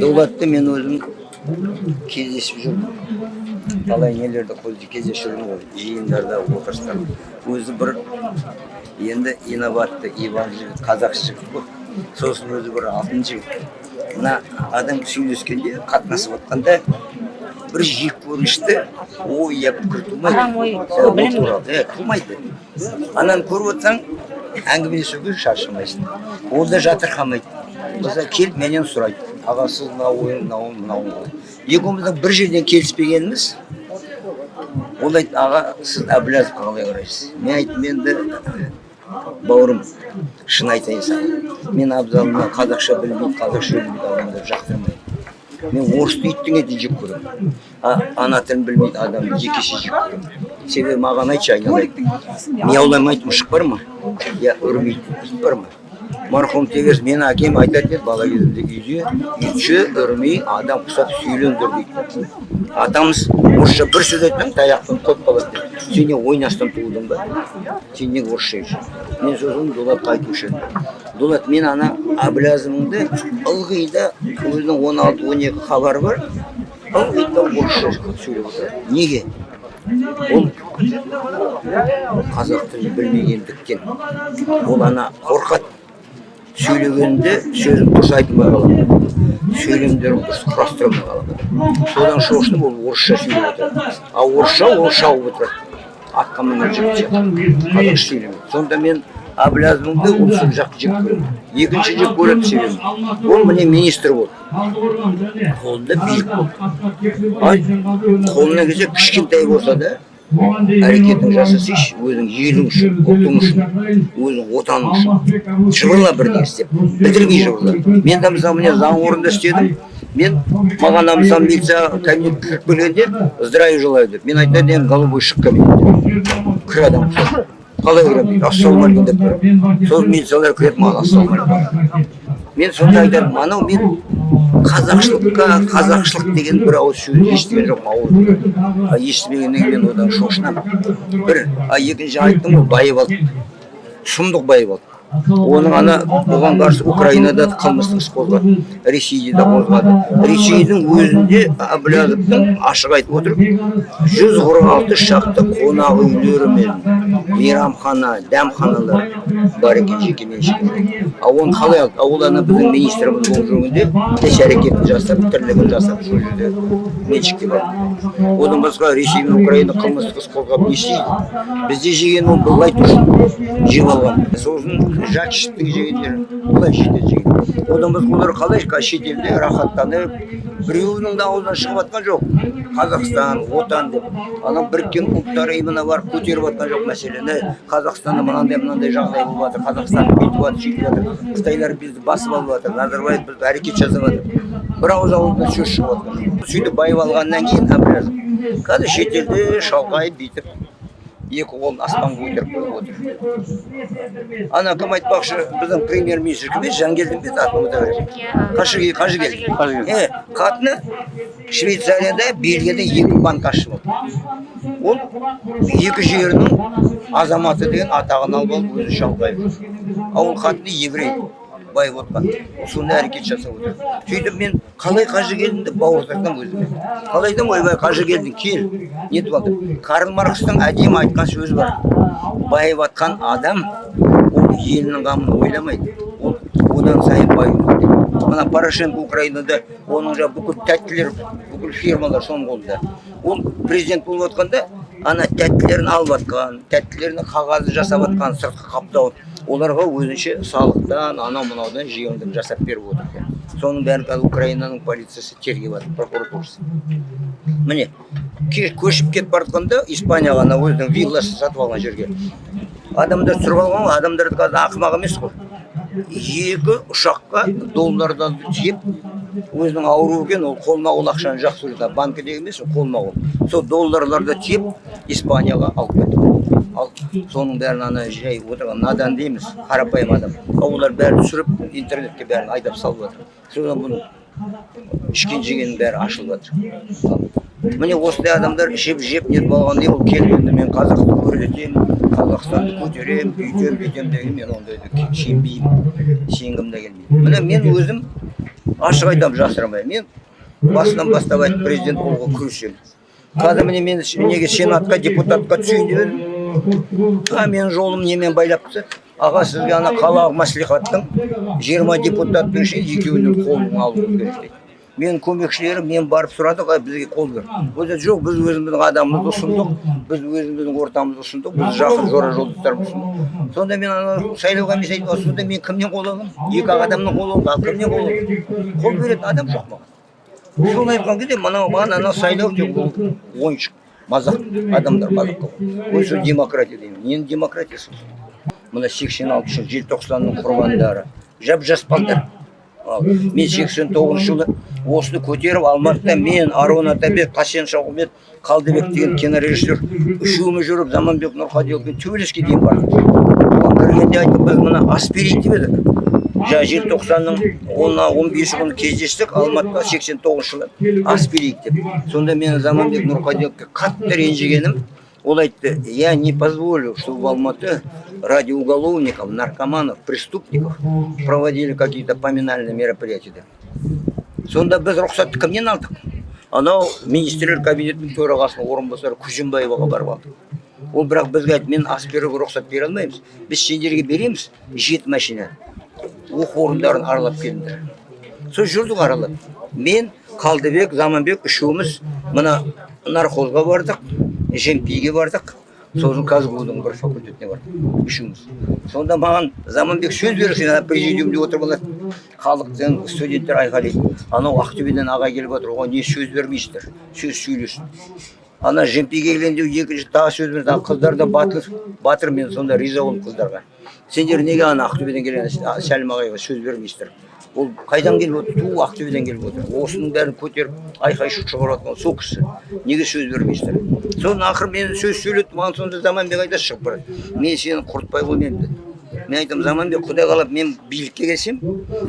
дулатты мен өзім кездесіп жүрдім талай нелерді кездесіп жүрмін ғой жиындарда отырыстарда өзі бір енді инабатты иван жігіт қазақшы жігіт қой. Сосын өзі бір алтын жігіт. Мына адам сөйлескенде қатынасып жатқанда бір жек көрінішті ой я пікір тумайды Арам ой, туралы, тумайды ананы көріп отырсаң әңгімелесуге шаршамайсың. Ол да жатырқамайды. Мысалы келіп менен сұрайды. Аға сіз мына ойың мынау мынау екеуміздің бір жерден келіспегеніміз ол айтты аға сіз әбіләзовқа қалай қарайсыз? Мен айттым енді бауырым шын айтайын саған. Мен абзалына қазақша білмейді қазақша білмейді адамдарды жақтырмаймын. Мен орысты иттің етін жек көремін. А ана тілін білмейді адамды жекеше жек көремін себебі маған айтшы айналайын. Мияуламайтын мұшық бар ма? Я үрмейтін ит бар ма? Марқұм тегерс менің әкем айтатын еді бала кезімде үйде итші үрмей адам құсап сүйлендір дейді атамыз орысша бір сөз айтсаң таяқпен қойып қалады дейді сен не ойнастан тудың ба? Сен неге орысша мен сосын дулатқа айтушы едім дулат мен ана әбіләзіміңді ылғи да өзінің он алты он екі хабары бар. Ылғи да орысша сөйлеп отырады неге? Ол қазақ тілін білмегендіктен ол ана қорқады сөйлегенде сөзін дұрыс айтылмай қалады сөйлемдерін дұрыс құрастырылмай қалады. Содан шошынып ол орысша сөйлеп отырады. Ал орысша ол шауып отырады. Атқа мінген жігіт сияқты. Қазақша сөйлемейді сонда мен әбіләзімді ол сол жақты жек көремін екінші жек көретін себебім ол міне министр болды. Қолында билік болды. Қолына келсе кішкентай болса да әрекетің жасасайшы өзің елің үшін ұлтың үшін өзің отаның үшін. Жыбырла бірдеңе істеп бітірмей жыбырла мен де мысалы міне заң орнында істедім. Мен маған мысалы милиция кабинетке кіріп келгенде здравия желаю деп. Мен айтатын едім голубой шық кабинеттен кір адам. Қалай кіремін дейді ассалаумағалейкум деп кіремін сосын милициялар кіреді маған ассалаумағалейкум мен сонда айтармын анау мен қазақшылыққа қазақшылық деген бір ауыз сөз естіген жоқпын ауыз а естімегеннен кейін одан шошынамын. Бір а екінші айттым ғой байып алды сұмдық байып алды оның ана оған қарсы украинада да қылмыстық іс қозғады ресейде де қозғады ресейдің өзінде әбіләзовтың ашық айтып отыр жүз қырық алты шақты қонақ үйлері мен мейрамхана дәмханалар бар екен жекеменшік ал оны қалай алды? Ал ол ана біздің министріміз болып жүргенде іс әрекетін жасап тірлігін жасап сол жерде меншікке барды одан басқа ресей мен украина қылмыстық іс қозғап не істейді? Бізде жеген ол былай тұрсын жеп алған сосын жат жегендер былай шетел жеген одан басқа олар қалай шетелде рахаттанып біреуінің да аузынан шығып жатқан жоқ қазақстан отан деп анау біріккен ұлттар ұйымына барып көтеріп жатқан жоқ мәселені қазақстанда мынандай мынандай жағдай болып жатыр қазақстан бүйтіп жатыр сөйтіп жатыр қытайлар бізді басып алып жатыр назарбаев бізді әрекет жасап жатыр бір ауыз ауыздан сөз шығып жатқан жоқ сөйтіп байып алғаннан кейін қазір шетелде шалқайып бүйтіп екі қолын аспанға көтеріп қойып отыр. ана кім айтпақшы біздің премьер министр кім еді? Жангелдин бе еді атын ұмыта беремін қажыгел қажыгел е қатыны швейцарияда бельгияда екі банк ашып алды ол екі жерінің азаматы деген атағын алып алып өзі шалқайып жүр ал ол қатыны еврей. Байып отқан сондай әрекет жасап отыр сөйтіп мен қалай қажыгелдинді бауыздатсам өзіме. Қалай айтамын ойбай қажыгелдин кел. Нетіп алды карл маркстың әдемі айтқан сөзі бар. Байып жатқан адам ол елінің қамын ойламайды. Ол одан сайын керек мына порошенко украинада оның жаңағы бүкіл тәттілер бүкіл фирмалар соның қолында. Ол президент болып жатқанда ана тәттілерін алып жатқан тәттілерінің қағазын жасап жатқан сыртқы қаптауын оларға өзінше салықтан анау мынаудан жеңілдік жасап беріп отыр екен. Соның бәрін қазір украинаның полициясы тергеп жатыр прокуратурасы. Міне көшіп кетіп бара жатқанда испанияға ана өзінің вилласын сатып алған жерге. Адамдар түсіріп алған ғой адамдар қазір ақымақ емес қой. Екі ұшаққа доллардан тиеп өзінің ауру екен ол қолма қол ақшаны жақсы көреді банкіде емес ол қолма қол. Сол долларларды тиеп испанияға алып кетті. Ал соның бәрін ана жай отырған надан дейміз қарапайым адам. Ал олар бәрін түсіріп интернетке бәрін айдап салып жатыр. Содан бұның ішкен жегеннің бәрі ашылып жатыр. Міне осындай адамдар жеп жеп нетіп алғаннан кейін ол келгенде мен қазақты өрлетемін қазақстанды көтеремін бүйтемін бүйтемін деген мен ондайды сенбеймін сенгім де келмейді. Міне мен өзім ашық айтамын жасырмаймын мен басынан бастап айтып президент болуға күресемін қазір міне мені ш- неге сенатқа депутатқа түсейін деп едім. А менің жолым немен байлапты аға сізге ана қалалық мәслихаттың жиырма депутаттың ішінен екеуінің қолын алуыңыз керек дейді менің көмекшілерім мен барып сұрадық а бізге қол бер ол жоқ біз өзіміздің адамымызды ұсындық біз өзіміздің ортамызды ұсындық біз жақын жора жолдастарымызды ұсындық. Сонда мен ана сайлау комиссия айтып сонда мен кімнен қол аламын екі ақ адамнан қол аламын ал кімнен қол аламын қол беретін адам жоқ маған. Соны айтқан кезде мынау маған анау сайлау тек ол ойыншық мазақ адамдар мазаққа ой сол демократия деймін. Ненің демократиясы? Мына сексен алтыншы желтоқсанның құрбандары жап жас балдар. Ал мен сексен тоғызыншы жылы осыны көтеріп алматыда мен арон атабек қасен шауқымбет қалдыбек деген кинорежиссер үшеуміз жүріп заманбек нұрқадиловпен төбелеске дейін бардық. Оған кіргенде айттық біз мына ас берейік деп едік жаңа желтоқсанның он он бесі күні кездестік алматыда сексен тоғызыншы жылы ас берейік деп. Сонда мен заманбек нұрқадиловке қатты ренжігенім. Ол айтты я не позволю чтобы в алматы ради уголовников наркоманов преступников проводили какие то поминальные мероприятия деп сонда біз рұқсатты кімнен алдық? Анау министрлер кабинетінің төрағасының орынбасары күзембаеваға барып алдық. Ол бірақ бізге айтты мен ас беруге рұқсат бере алмаймыз. Біз сендерге береміз жеті машина оқу орындарын аралап келіңдер сол жүрдік аралап. Мен қалдыбек заманбек үшеуміз мына нархозға бардық жемпиге бардық. Сосын казгу дің бір факультетіне бардық. Үшеуміз. Сонда маған заманбек сөз беріп сен ана президиумде отырып алады халықтың студенттер айқайлайды анау ақтөбеден аға келіп отыр оған не сөз бермейсіздер? Сөз сөйлесін. Ана жемпиге келгенде екінші тағы сөз берді. Қыздар да батыр батыр мен сонда риза болдым қыздарға. Сендер неге ана ақтөбеден келген сәлім ағайға сөз бермейсіздер? Ол қайдан келіп отыр? Ту ақтөбеден келіп отыр. Осының бәрін көтеріп айқай шу шығарып сол кісі. Неге сөз бермейсіздер? Сосын ақыры мен сөз сөйлетті маған сонда заманбек айтады шығып мен сені құртпай қоймаймын деді. Мен айтамын заманбек құдай қалап мен билікке келсем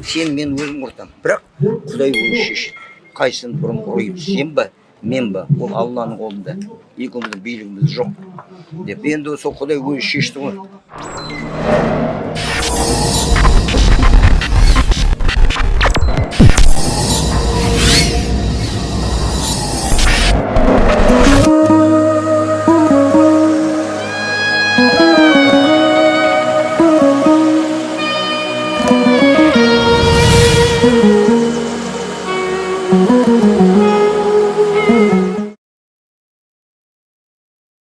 сені мен өзім құртамын бірақ құдай өзі шешеді қайсысын бұрын құрайын сен ба мен ба ол алланың қолында. Екеуміздің билігіміз жоқ. Деп. Енді сол құдай өзі шешті ғой.